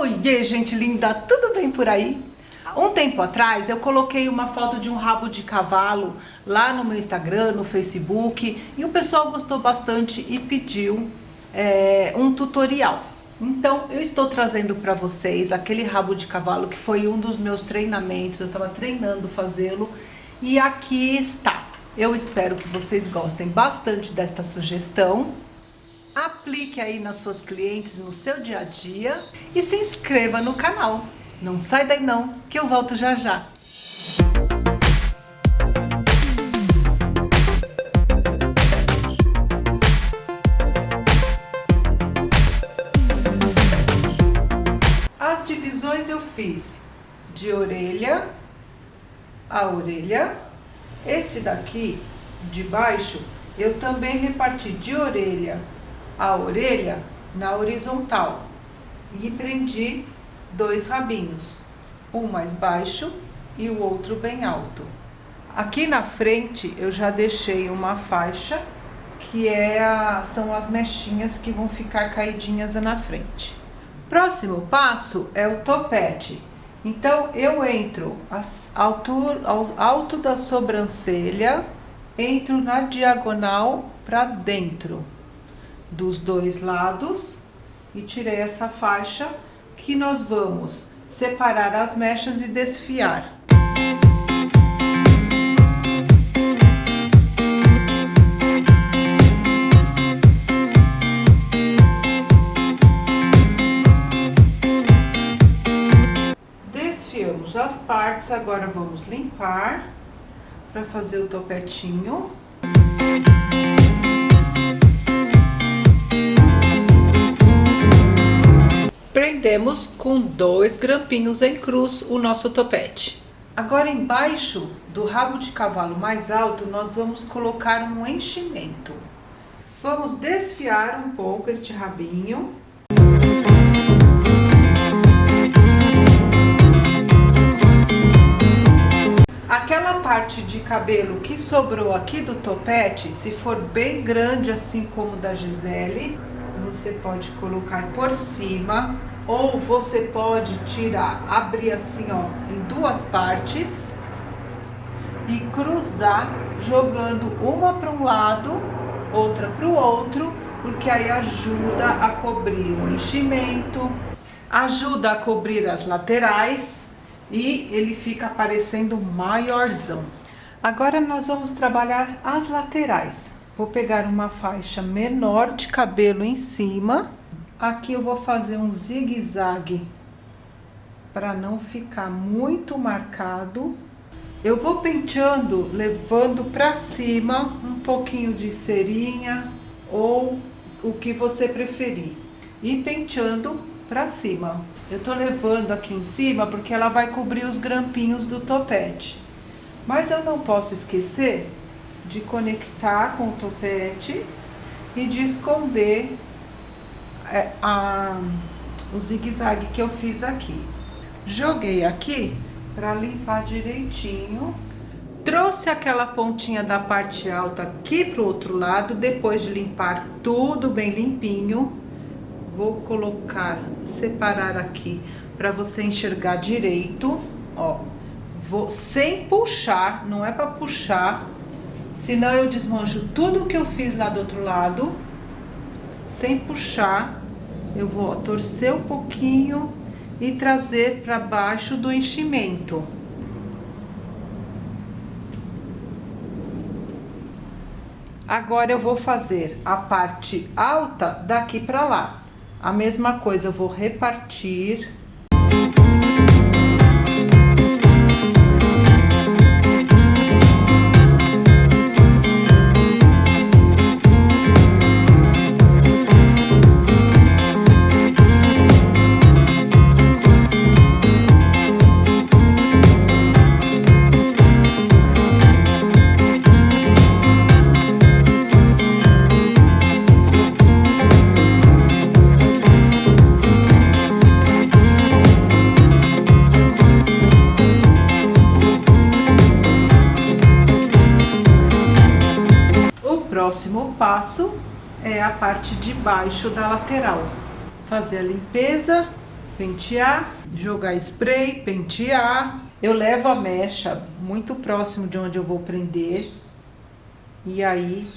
Oiê, gente linda, tudo bem por aí? Um tempo atrás eu coloquei uma foto de um rabo de cavalo lá no meu Instagram, no Facebook e o pessoal gostou bastante e pediu é, um tutorial. Então eu estou trazendo para vocês aquele rabo de cavalo que foi um dos meus treinamentos, eu estava treinando fazê-lo e aqui está. Eu espero que vocês gostem bastante desta sugestão aplique aí nas suas clientes, no seu dia a dia e se inscreva no canal. Não sai daí não, que eu volto já já. As divisões eu fiz de orelha a orelha. Este daqui, de baixo, eu também reparti de orelha a orelha na horizontal e prendi dois rabinhos, um mais baixo e o outro bem alto. Aqui na frente eu já deixei uma faixa que é a, são as mechinhas que vão ficar caidinhas na frente. Próximo passo é o topete. Então eu entro altura, ao alto da sobrancelha, entro na diagonal para dentro dos dois lados e tirei essa faixa que nós vamos separar as mechas e desfiar. Desfiamos as partes, agora vamos limpar para fazer o topetinho. Prendemos com dois grampinhos em cruz o nosso topete. Agora embaixo do rabo de cavalo mais alto, nós vamos colocar um enchimento. Vamos desfiar um pouco este rabinho. Aquela parte de cabelo que sobrou aqui do topete, se for bem grande assim como da Gisele, você pode colocar por cima ou você pode tirar, abrir assim, ó, em duas partes e cruzar jogando uma para um lado, outra para o outro, porque aí ajuda a cobrir o enchimento, ajuda a cobrir as laterais e ele fica parecendo maiorzão. Agora nós vamos trabalhar as laterais. Vou pegar uma faixa menor de cabelo em cima. Aqui eu vou fazer um zigue-zague para não ficar muito marcado. Eu vou penteando, levando para cima um pouquinho de cerinha ou o que você preferir. E penteando para cima. Eu tô levando aqui em cima porque ela vai cobrir os grampinhos do topete. Mas eu não posso esquecer de conectar com o topete e de esconder a, o zigue-zague que eu fiz aqui. Joguei aqui para limpar direitinho. Trouxe aquela pontinha da parte alta aqui pro outro lado, depois de limpar tudo bem limpinho. Vou colocar, separar aqui para você enxergar direito, ó. Vou, sem puxar, não é para puxar, Senão eu desmancho tudo que eu fiz lá do outro lado, sem puxar. Eu vou torcer um pouquinho e trazer para baixo do enchimento. Agora eu vou fazer a parte alta daqui para lá. A mesma coisa, eu vou repartir próximo passo é a parte de baixo da lateral. Fazer a limpeza pentear, jogar spray, pentear. Eu levo a mecha muito próximo de onde eu vou prender. E aí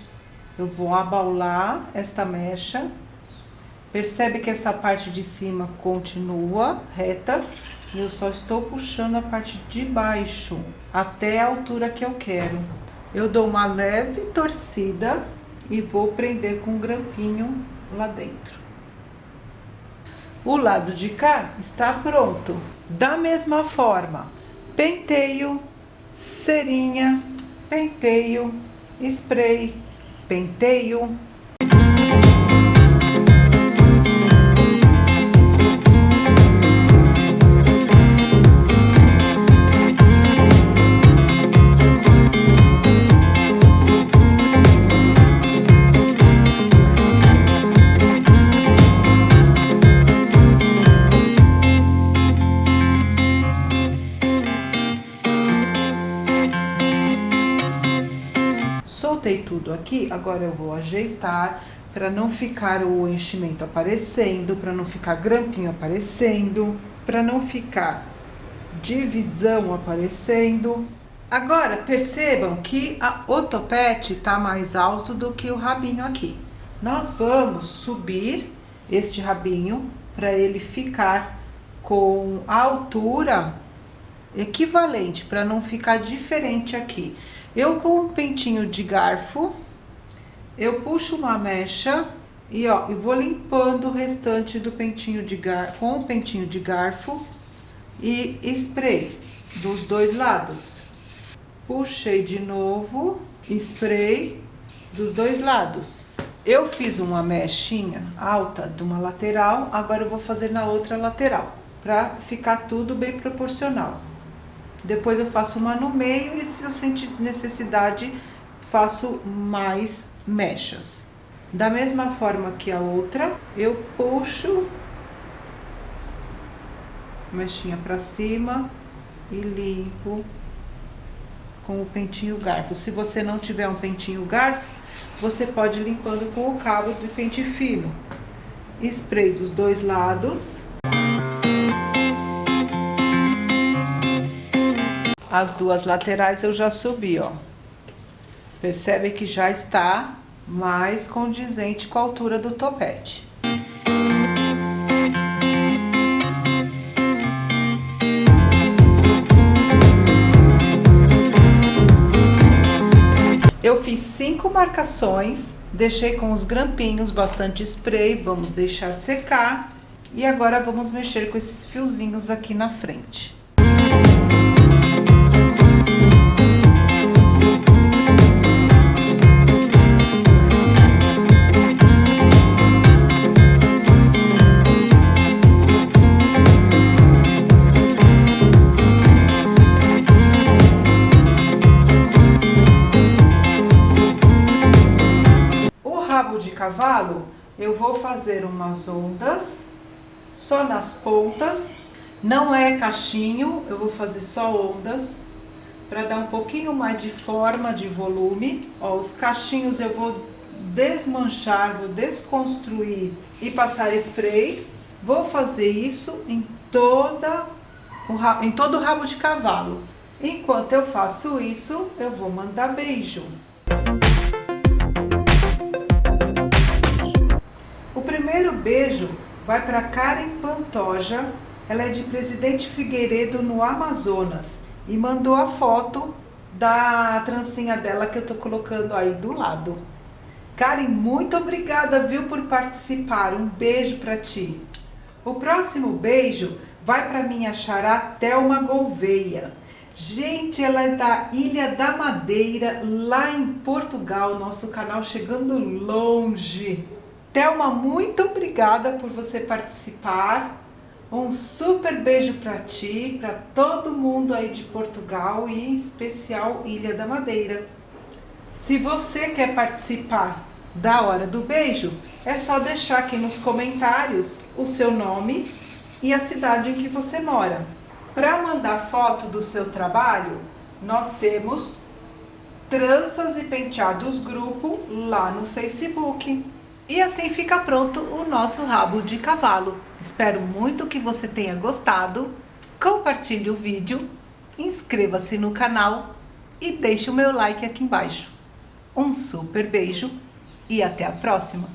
eu vou abaular esta mecha. Percebe que essa parte de cima continua reta. E eu só estou puxando a parte de baixo até a altura que eu quero. Eu dou uma leve torcida e vou prender com um grampinho lá dentro. O lado de cá está pronto. Da mesma forma, penteio, cerinha, penteio, spray, penteio, soltei tudo aqui, agora eu vou ajeitar para não ficar o enchimento aparecendo, para não ficar grampinho aparecendo, para não ficar divisão aparecendo. Agora, percebam que a, o topete tá mais alto do que o rabinho aqui. Nós vamos subir este rabinho para ele ficar com a altura equivalente, para não ficar diferente aqui. Eu com um pentinho de garfo, eu puxo uma mecha e ó, eu vou limpando o restante do pentinho de garfo, com o pentinho de garfo e spray dos dois lados. Puxei de novo, spray dos dois lados. Eu fiz uma mechinha alta de uma lateral, agora eu vou fazer na outra lateral, para ficar tudo bem proporcional. Depois eu faço uma no meio e se eu sentir necessidade, faço mais mechas. Da mesma forma que a outra, eu puxo mechinha pra cima e limpo com o pentinho garfo. Se você não tiver um pentinho garfo, você pode limpando com o cabo de pente fino. Spray dos dois lados. As duas laterais eu já subi, ó. Percebe que já está mais condizente com a altura do topete. Eu fiz cinco marcações, deixei com os grampinhos, bastante spray, vamos deixar secar. E agora vamos mexer com esses fiozinhos aqui na frente. Cavalo, eu vou fazer umas ondas só nas pontas, não é cachinho, eu vou fazer só ondas para dar um pouquinho mais de forma, de volume. Ó, os cachinhos eu vou desmanchar, vou desconstruir e passar spray. Vou fazer isso em toda em todo o rabo de cavalo. Enquanto eu faço isso, eu vou mandar beijo. Beijo vai para Karen Pantoja, ela é de Presidente Figueiredo, no Amazonas, e mandou a foto da trancinha dela que eu tô colocando aí do lado. Karen, muito obrigada, viu, por participar. Um beijo para ti. O próximo beijo vai para minha xará Thelma Gouveia. Gente, ela é da Ilha da Madeira, lá em Portugal, nosso canal chegando longe. Thelma, muito obrigada por você participar. Um super beijo para ti, para todo mundo aí de Portugal e em especial Ilha da Madeira. Se você quer participar da hora do beijo, é só deixar aqui nos comentários o seu nome e a cidade em que você mora. Para mandar foto do seu trabalho, nós temos Tranças e Penteados Grupo lá no Facebook. E assim fica pronto o nosso rabo de cavalo. Espero muito que você tenha gostado. Compartilhe o vídeo, inscreva-se no canal e deixe o meu like aqui embaixo. Um super beijo e até a próxima!